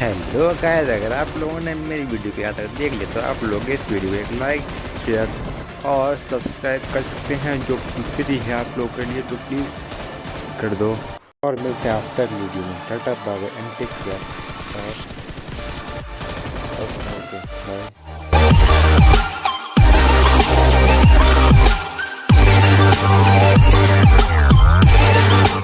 hello guys अगर आप लोगों ने मेरी वीडियो को यहाँ तक देख लिया तो आप लोग इस वीडियो को एक लाइक शेयर और सब्सक्राइब कर सकते हैं जो फ्री है आप लोगों के लिए तो प्लीज़ कर दो और मिलते हैं तक वीडियो में tata bye and take care bye